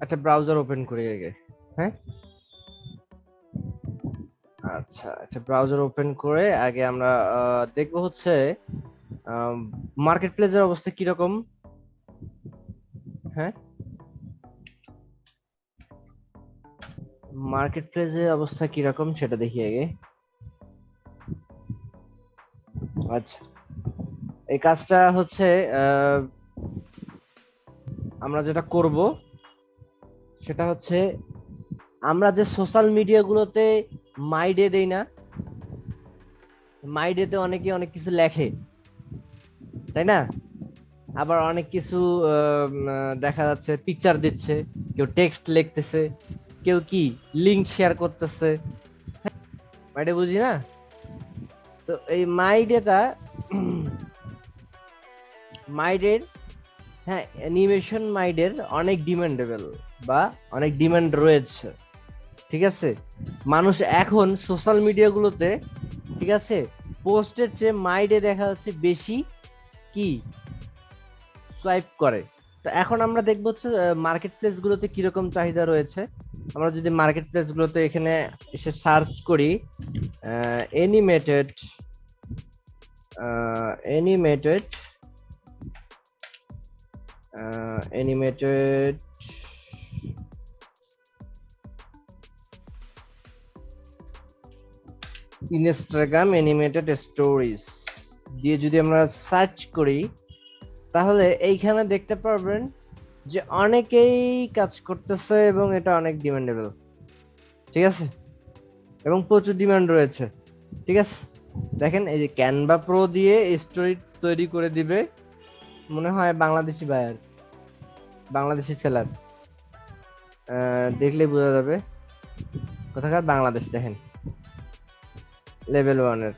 একটা browser open করি আগে হ্যাঁ? আচ্ছা একটা ব্রাউজার ওপেন করে আগে আমরা দেখব হচ্ছে মার্কেট প্লেসের অবস্থা কীরকম? হ্যাঁ? মার্কেট প্লেসের অবস্থা কীরকম সেটা দেখি আগে। আচ্ছা এই কাজটা হচ্ছে আমরা যেটা করব সেটা হচ্ছে, আমরা যে সোশ্যাল মিডিয়াগুলোতে মাইডে দেই না মাইডেতে অনেকে অনেক কিছু লেখে, তাই না? আবার অনেক কিছু দেখা যাচ্ছে পিকচার দিচ্ছে, কেউ টেক্সট লিখতেছে, কেউ কি লিংক শেয়ার করতেছে মাইডে বুঝি না? তো এই মাইডেটা মাইডের হ্যাঁ অ্যানিমেশন মাইডের অনেক ডিমান্ডেবল বা অনেক ডিমান্ড রয়েছে, ঠিক আছে? মানুষ এখন সোশ্যাল মিডিয়াগুলোতে ঠিক আছে? পোস্টের চেয়ে মাইডে দেখা যাচ্ছে বেশি কি? সোয়াইপ করে। তো এখন আমরা দেখব হচ্ছে মার্কেট প্লেস গুলোতে কীরকম চাহিদা রয়েছে। আমরা যদি মার্কেট প্লেসগুলোতে এখানে এসে সার্চ করি animated animated animated Instagram animated stories দিয়ে যদি আমরা সার্চ করি, তাহলে এইখানে দেখতে পারবেন যে অনেকেই কাজ করতেছে এবং এটা অনেক ডিমান্ডেবল ঠিক আছে? এবং প্রচুর ডিমান্ড রয়েছে। ঠিক আছে? দেখেন, এই যে ক্যানভা প্রো দিয়ে স্টোরি তৈরি করে দিবে মনে হয় বাংলাদেশি বায়ার বাংলাদেশি সেলার দেখলে বোঝা যাবে। কোথাকার? বাংলাদেশ, দেখেন। লেভেল ওয়ানের।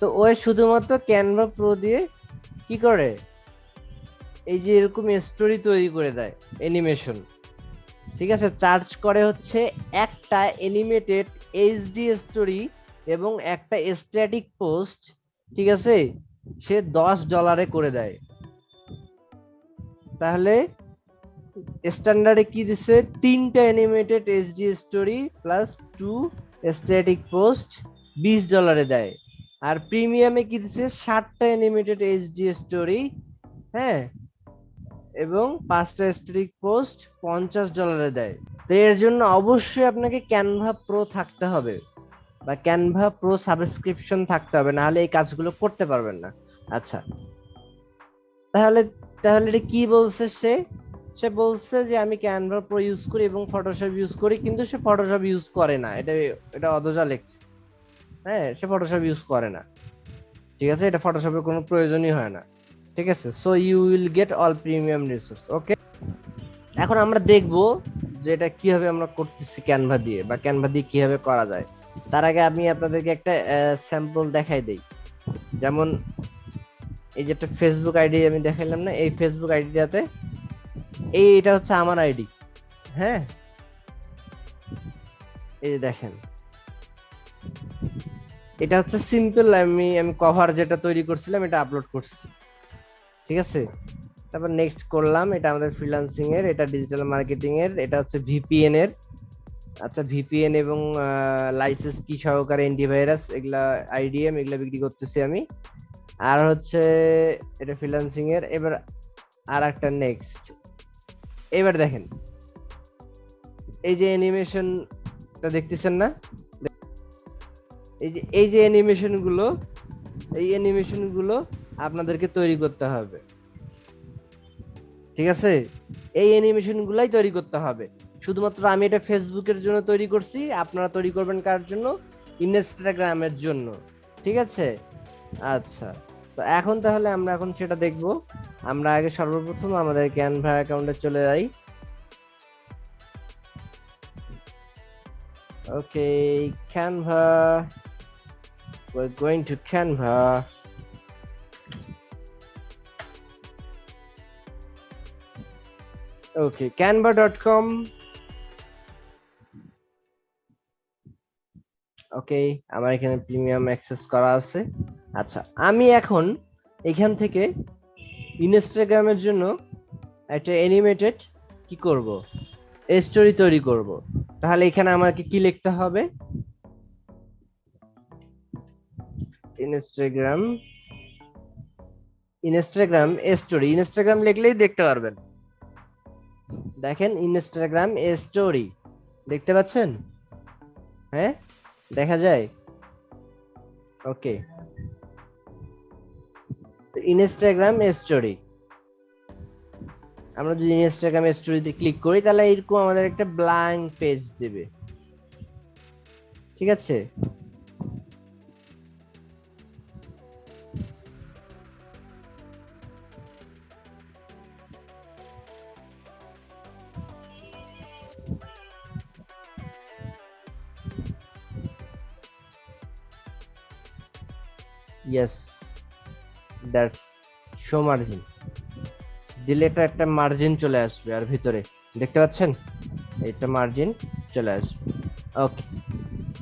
তো ওই শুধুমাত্র ক্যানভা প্রো দিয়ে কি করে? এই যে এরকম স্টোরি তৈরি করে দেয় অ্যানিমেশন ঠিক আছে? চার্জ করে হচ্ছে একটা অ্যানিমেটেড এইচডি স্টোরি এবং একটা স্ট্যাটিক পোস্ট ঠিক আছে? সে দশ ডলারে করে দেয়। তাহলে স্ট্যান্ডার্ডে কি দিছে? তিনটা animated HD story plus two static post বিশ ডলারে দেয়। আর প্রিমিয়ামে কি দিছে? ষাটটা অ্যানিমেটেড এইচডি স্টোরি হ্যাঁ? এবং পাঁচটা স্ট্যাটিক পোস্ট পঞ্চাশ ডলারে দেয়। তো এর জন্য অবশ্যই আপনাকে ক্যানভা প্রো থাকতে হবে। বা ক্যানভা প্রো সাবস্ক্রিপশন থাকতে হবে, না হলে এই কাজগুলো করতে পারবেন না। আচ্ছা। তাহলে তাহলে এটা কি বলছে সে? সে বলছে যে আমি ক্যানভা প্রো ইউজ করি এবং ফটোশপ ইউজ করি, কিন্তু সে ফটোশপ ইউজ করে না। এটা এটা অদজা লেখছে। হ্যাঁ সে ফটোশপ ইউজ করে না। ঠিক আছে? এটা ফটোশপের কোনো প্রয়োজনই হয় না। ঠিক আছে? So you will get all premium resource okay এখন আমরা দেখব যে এটা কীভাবে আমরা করতেছি ক্যানভা দিয়ে বা ক্যানভা দিয়ে কীভাবে করা যায়। তার আগে আমি আপনাদেরকে একটা স্যাম্পল দেখাই দেই। যেমন এই যে একটা ফেসবুক আইডি আমি দেখাইলাম না, এই ফেসবুক আইডিটাতে এই এটা হচ্ছে আমার আইডি হ্যাঁ? এই যে দেখেন। এটা হচ্ছে সিম্পল আমি আমি কভার যেটা তৈরি করছিলাম, এটা আপলোড করছি। ঠিক আছে? তারপর নেক্সট করলাম, এটা আমাদের ফ্রিল্যান্সিং এর, এটা ডিজিটাল মার্কেটিং এর, এটা হচ্ছে ভিপিএন এর। আচ্ছা ভিপিএন এবং লাইসেন্স কি সহকারে অ্যান্টিভাইরাস এগুলা আইডিএম এগুলা বিক্রি করতেছি আমি। আর হচ্ছে, এটা ফ্রিল্যান্সিং এর, এবার আর একটা নেক্সট এবার দেখেন, এই যে অ্যানিমেশনটা দেখতেছেন না? এই যে এই যে অ্যানিমেশনগুলো, এই অ্যানিমেশনগুলো আপনাদেরকে তৈরি করতে হবে। ঠিক আছে? এই অ্যানিমেশন গুলাই তৈরি করতে হবে। শুধুমাত্র আমি এটা ফেসবুকের জন্য তৈরি করছি, আপনারা তৈরি করবেন কার জন্য? ইনস্টাগ্রামের জন্য। ঠিক আছে? আচ্ছা। তো এখন তাহলে আমরা এখন সেটা দেখব। আমরা আগে সর্বপ্রথম আমাদের ক্যানভা অ্যাকাউন্টে চলে যাই। Okay Canva we're going to Canva. Okay, canva.com. Okay আমার এখানে প্রিমিয়াম অ্যাক্সেস করা আছে আচ্ছা আমি এখন এখান থেকে ইনস্টাগ্রামের জন্য একটা অ্যানিমেটেড কি করব স্টোরি তৈরি করব তাহলে এখানে আমাকে কি লিখতে হবে ইনস্টাগ্রাম ইনস্টাগ্রাম স্টোরি ইনস্টাগ্রাম লিখলেই দেখতে পারবেন। দেখেন ইনস্টাগ্রাম স্টোরি দেখতে পাচ্ছেন? হ্যাঁ দেখা যায়। ওকে ইনস্টাগ্রাম স্টোরি আমরা যদি ইনস্টাগ্রাম স্টোরিতে ক্লিক করি, তাহলে এরকম আমাদের একটা ব্ল্যাঙ্ক পেজ দেবে। ঠিক আছে? ইয়েস দ্যাটস শো মার্জিন দিলে এটা একটা মার্জিন চলে আসবে আর ভিতরে। দেখতে পাচ্ছেন? এটা মার্জিন চলে আসবে। ওকে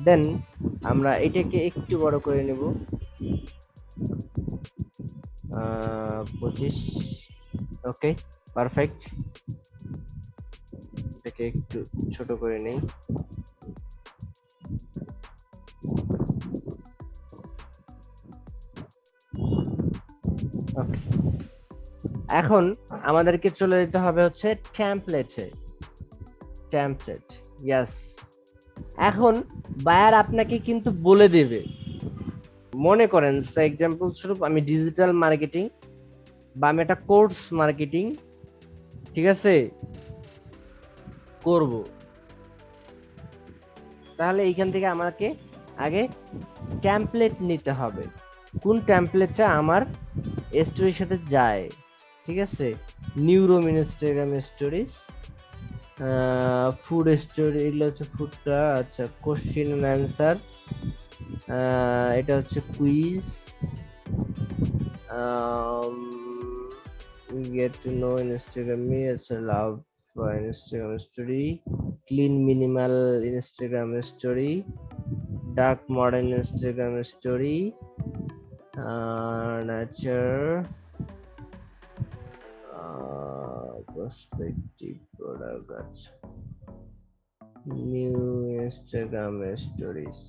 দেন আমরা এটাকে একটু বড় করে নেব। পঁচিশ ওকে পারফেক্ট এটাকে একটু ছোট করে নেই। এখন আমাদেরকে চলে যেতে হবে হচ্ছে ট্যাম্পলেটে ট্যাম্পলেট ইয়াস এখন বায়ার আপনাকে কিন্তু বলে দেবে। মনে করেন এক্সাম্পল স্বরূপ আমি ডিজিটাল মার্কেটিং বা আমি একটা কোর্স মার্কেটিং ঠিক আছে, করব। তাহলে এইখান থেকে আমাকে আগে ট্যাম্পলেট নিতে হবে। কোন ট্যাম্পলেটটা আমার স্টোরির সাথে যায়? ঠিক আছে? Neuro Instagram stories food story এগুলো হচ্ছে ফুডটা আচ্ছা কোশ্চেন অ্যান্ড অ্যান্সার এটা হচ্ছে quiz get to know Instagram আচ্ছা love Instagram story clean minimal Instagram story dark modern Instagram story nature perspective product আচ্ছা নিউ ইনস্টাগ্রাম স্টোরিজ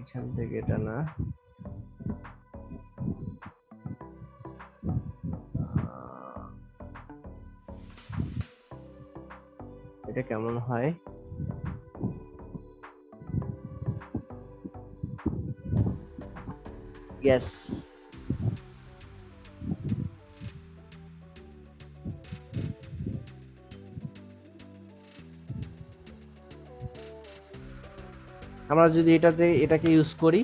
এখান থেকে এটা না এটা কেমন হয়? Yes. আমরা যদি এটাতে, এটাকে ইউজ করি,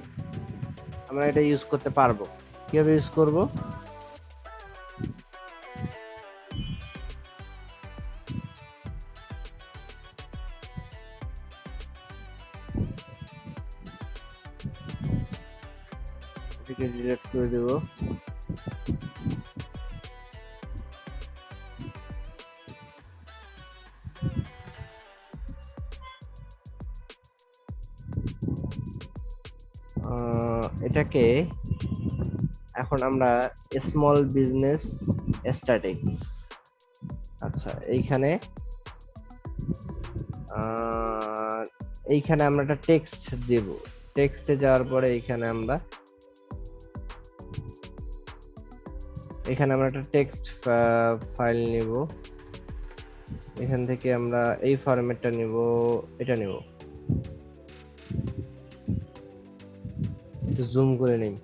আমরা এটা ইউজ করতে পারব। কীভাবে ইউজ করব? ডিলিট করে দেব। এটাকে এখন আমরা স্মল বিজনেস স্ট্র্যাটেজি আচ্ছা এইখানে এইখানে আমরা একটা টেক্সট দেব। টেক্সটে যাওয়ার পরে এইখানে আমরা, এখানে আমরা একটা টেক্সট ফাইল নিব। এখান থেকে আমরা এই ফরম্যাটটা নিব, এটা নিব। একটু জুম করে নেই।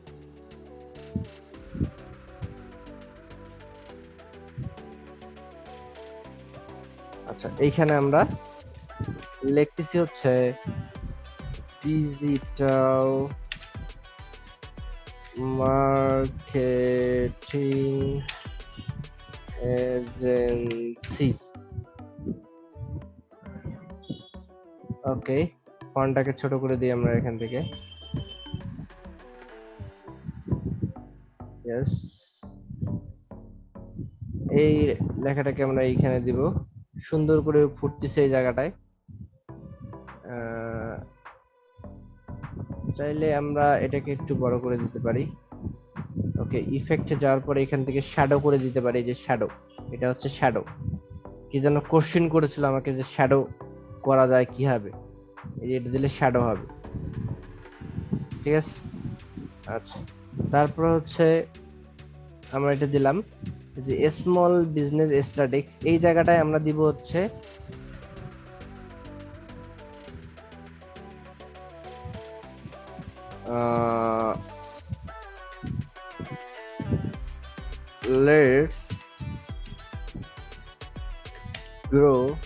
আচ্ছা এইখানে আমরা লিখতেছি হচ্ছে ডিজিটাল মার্কেটিং এজেন্সি ওকে ফন্টটাকে ছোট করে দিই আমরা এখান থেকে। ইয়েস এই লেখাটাকে আমরা এইখানে দিব। সুন্দর করে ফুটতেছে এই জায়গাটায়। চাইলে আমরা এটাকে একটু বড় করে দিতে পারি। ওকে ইফেক্টে যাওয়ার পরে এখান থেকে শ্যাডো করে দিতে পারি যে শ্যাডো এটা হচ্ছে শ্যাডো কি যেন কোশ্চেন করেছিল আমাকে যে শ্যাডো করা যায় কীভাবে? এই যে এটা দিলে শ্যাডো হবে। ঠিক আছে? আচ্ছা। তারপর হচ্ছে আমরা এটা দিলাম যে স্মল বিজনেস স্ট্যাটিক্স এই জায়গাটায় আমরা দিব হচ্ছে let's grow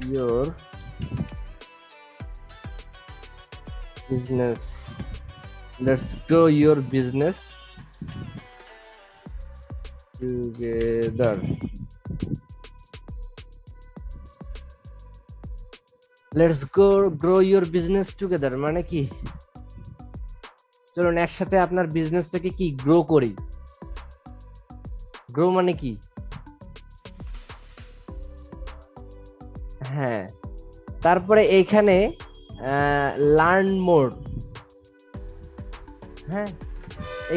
your business. Let's grow your business together. Let's go grow your business together মানে কি? চলুন, একসাথে আপনার বিজনেসটাকে কি গ্রো করি? গ্রো মানে কি? হ্যাঁ। তারপরে এইখানে লার্ন মোড হ্যাঁ?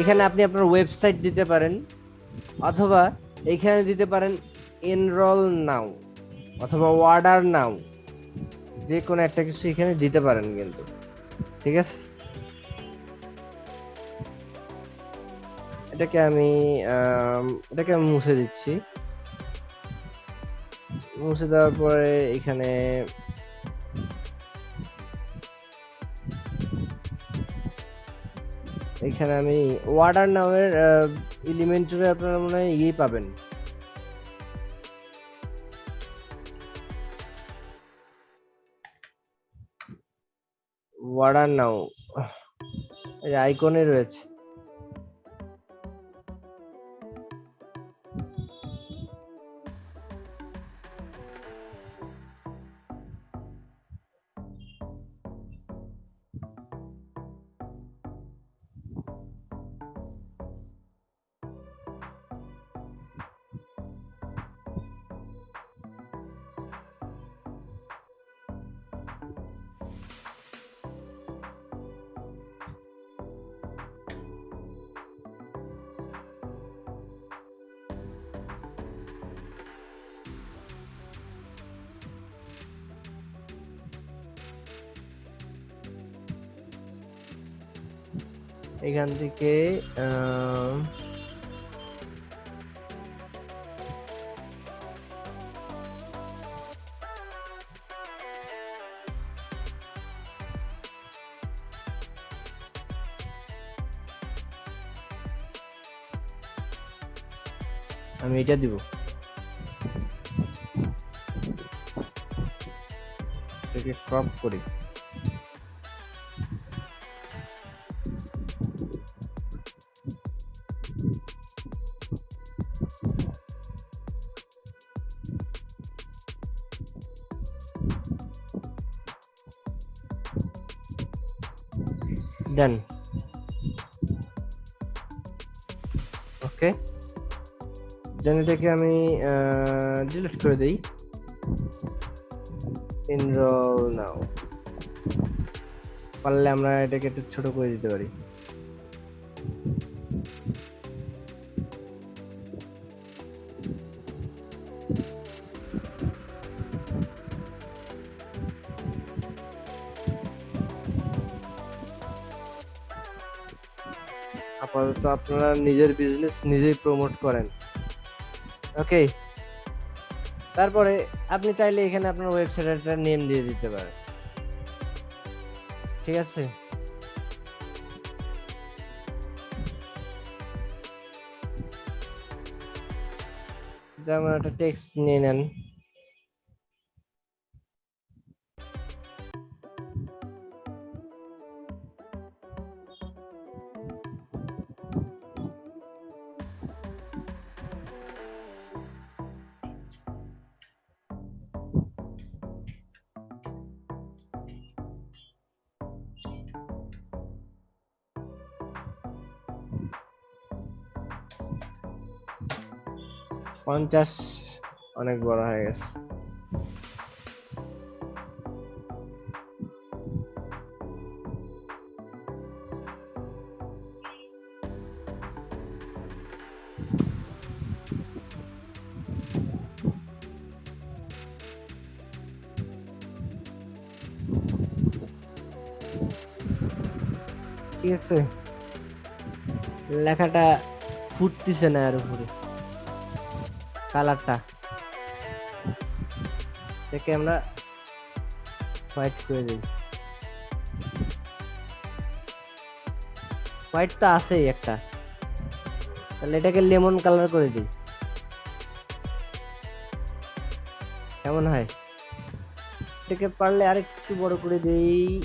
এখানে আপনি আপনার ওয়েবসাইট দিতে পারেন, অথবা এখানে দিতে পারেন এনরোল নাও অথবা অর্ডার নাও যে কোনো একটা কিছু এখানে দিতে পারেন কিন্তু। ঠিক আছে? এটাকে আমি এটাকে আমি মুছে দিচ্ছি। মুছে দেওয়ার পরে এখানে এখানে আমি ওয়াটার নামের ইলিমেন্টের আপনারা মনে হয় ইয়ে পাবেন। ওয়াটার নাও আইকনে রয়েছে। এখান থেকে আমি এটা দিব। এটাকে ক্রপ করি। ডান ওকে। দেন এটাকে আমি ডিলিট করে দেই। এনরোল নাও পারলে আমরা এটাকে একটু ছোট করে দিতে পারি। আপাতত আপনারা নিজের বিজনেস নিজেই প্রমোট করেন। ওকে তারপরে আপনি চাইলে এখানে আপনার ওয়েবসাইটের নেম দিয়ে দিতে পারেন। ঠিক আছে? যেমন একটা টেক্সট নিয়ে নেন। পঞ্চাশ অনেক বড় হয়ে গেছে। ঠিক আছে। লেখাটা ফুটতেছে না আর উপরে। কালারটা। এটাকে আমরা হোয়াইট করে দিই। হোয়াইট তো আছেই একটা। তাহলে এটাকে লেমন কালার করে দিই। কেমন হয়? এটাকে পারলে আরেকটু বড় করে দেই।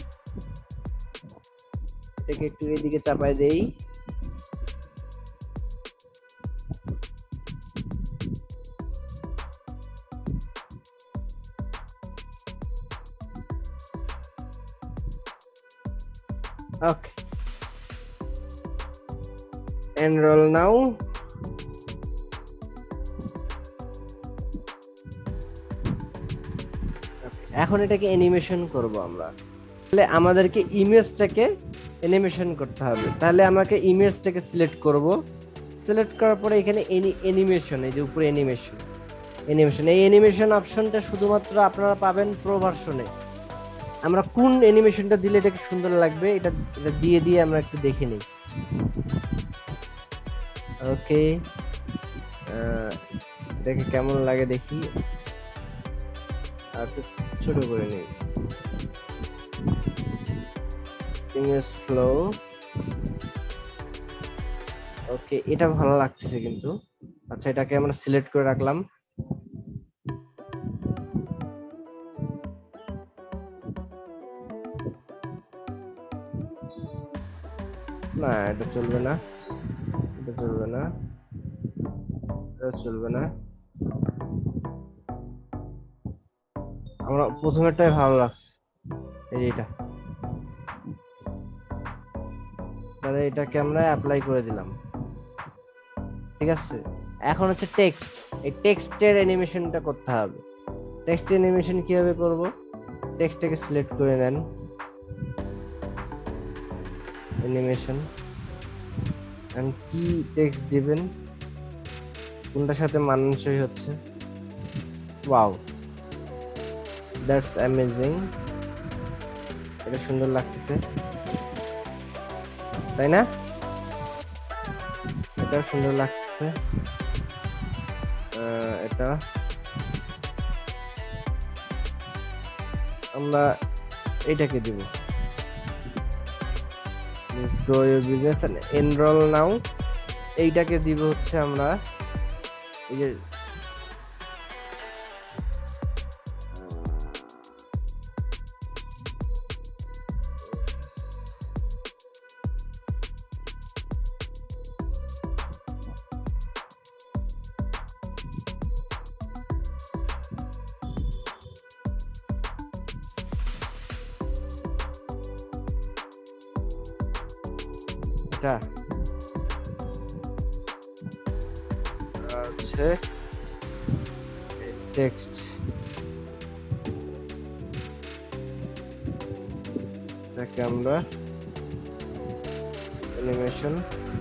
এটাকে একটু এদিকে চাপাই দেই। Okay. Enroll now. এখন এটাকে অ্যানিমেশন করব আমরা। তাহলে আমাদেরকে ইমেজটাকে অ্যানিমেশন করতে হবে। তাহলে আমাকে ইমেজটাকে সিলেক্ট করব। সিলেক্ট করার পরে এখানে অ্যানিমেশন এই যে উপরে অ্যানিমেশন অ্যানিমেশন এই অ্যানিমেশন অপশনটা শুধুমাত্র আপনারা পাবেন প্রো ভার্সনে আমরা কোন অ্যানিমেশনটা দিলে এটাকে সুন্দর লাগবে, এটা এটা দিয়ে দিয়ে আমরা একটু দেখে নিই। ওকে এটাকে কেমন লাগে দেখি। আর ছোট করে নিই। ফ্লো ওকে এটা ভালো লাগতেছে কিন্তু। আচ্ছা এটাকে আমরা সিলেক্ট করে রাখলাম। না, এটা চলবে না। এটা চলবে না। এটা চলবে না। আমরা প্রথমেরটাই ভালো লাগছে। এই যে এটা। তাহলে এটাকে আমরা অ্যাপ্লাই করে দিলাম। ঠিক আছে? এখন হচ্ছে টেক্সট এই টেক্সটের অ্যানিমেশনটা করতে হবে। টেক্সট অ্যানিমেশন কীভাবে করব? টেক্সটটাকে সিলেক্ট করে নেন। অ্যানিমেশন এন্ড কি টেক্সট দিবেন? কোনটার সাথে মানানসই হচ্ছে? ওয়াও দ্যাটস অ্যামেজিং এটা সুন্দর লাগতেছে। তাই না? এটা সুন্দর লাগতেছে। আহ, এটা। আমরা এটাকে দিব। তো এনরোল নাও এইটাকে দিব হচ্ছে আমরা এই যে অ্যানিমেশন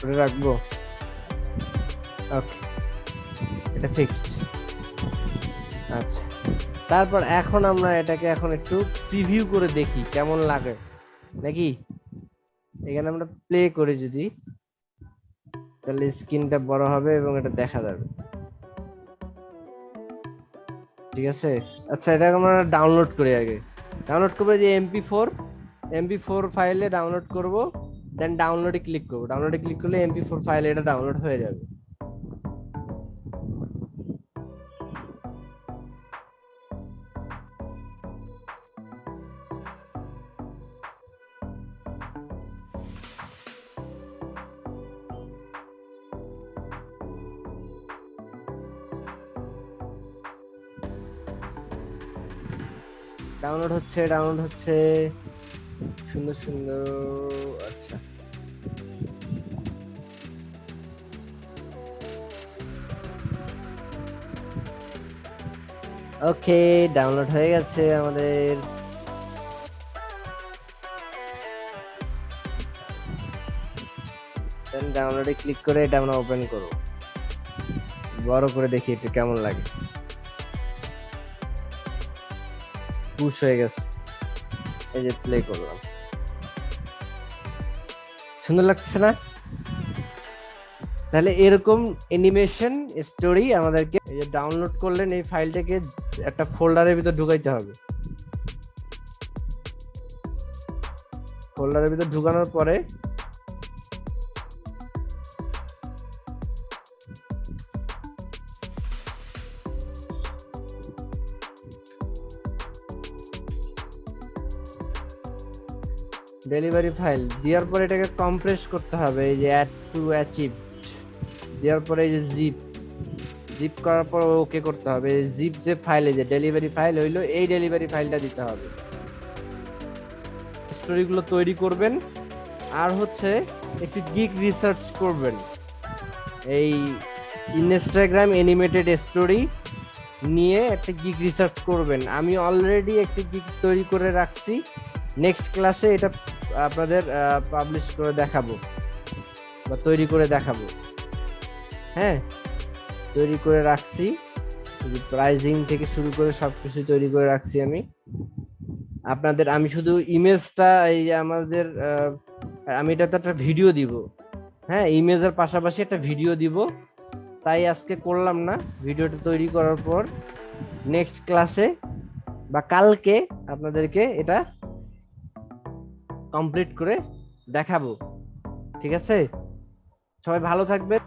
করে রাখব। ওকে এটা ফিক্সড আচ্ছা। তারপর এখন আমরা এটাকে এখন একটু প্রিভিউ করে দেখি, কেমন লাগে। নাকি? এখানে আমরা প্লে করি যদি। তাহলে স্ক্রিনটা বড় হবে এবং এটা দেখা যাবে। ঠিক আছে? আচ্ছা এটা আমরা ডাউনলোড করি আগে। ডাউনলোড করব যে এমপি ফোর এমপি ফোর ফাইলে ডাউনলোড করব দেন ডাউনলোডে ক্লিক করব। ডাউনলোডে ক্লিক করলে এমপি ফোর ফাইলে এটা ডাউনলোড হয়ে যাবে। ডাউনলোড হচ্ছে ডাউনলোড হচ্ছে। সুন্দর সুন্দর আচ্ছা। ওকে ডাউনলোড হয়ে গেছে আমাদের। ডাউনলোডে ক্লিক করে এটা আমরা ওপেন করব। বড় করে দেখি এটা কেমন লাগে। পুশ হয়ে গেছে। এই যে প্লে করলাম। সুন্দর লাগছে না? তাহলে এরকম অ্যানিমেশন স্টোরি আমাদেরকে এই যে ডাউনলোড করলেন এই ফাইলটাকে একটা ফোল্ডারের ভিতর ঢুকাইতে হবে। ফোল্ডারের ভিতর ঢুকানোর পরে ডেলিভারি ফাইল। দেওয়ার পরে এটাকে কম্প্রেস করতে হবে, এই যে অ্যাড টু অ্যাচিভ দেওয়ার পরে এই যে জিপ জিপ করার পর ওকে করতে হবে। জিপ যে ফাইল যে ডেলিভারি ফাইল হইল, এই ডেলিভারি ফাইলটা দিতে হবে। স্টোরিগুলো তৈরি করবেন। আর হচ্ছে একটু গিক রিসার্চ করবেন। এই ইনস্টাগ্রাম অ্যানিমেটেড স্টোরি নিয়ে একটা গিক রিসার্চ করবেন। আমি অলরেডি একটি গিক তৈরি করে রাখছি। নেক্সট ক্লাসে এটা আপনাদের পাবলিশ করে দেখাবো বা তৈরি করে দেখাবো। হ্যাঁ তৈরি করে রাখছি। প্রাইজিং থেকে শুরু করে সবকিছু তৈরি করে রাখছি আমি। আপনাদের, আমি শুধু ইমেজটা এই যে আমাদের আমি এটাতে একটা ভিডিও দিব। হ্যাঁ ইমেজের পাশাপাশি একটা ভিডিও দিব। তাই আজকে করলাম না। ভিডিওটা তৈরি করার পর নেক্সট ক্লাসে বা কালকে আপনাদেরকে এটা কমপ্লিট করে দেখাবো। ঠিক আছে? সবাই ভালো থাকবে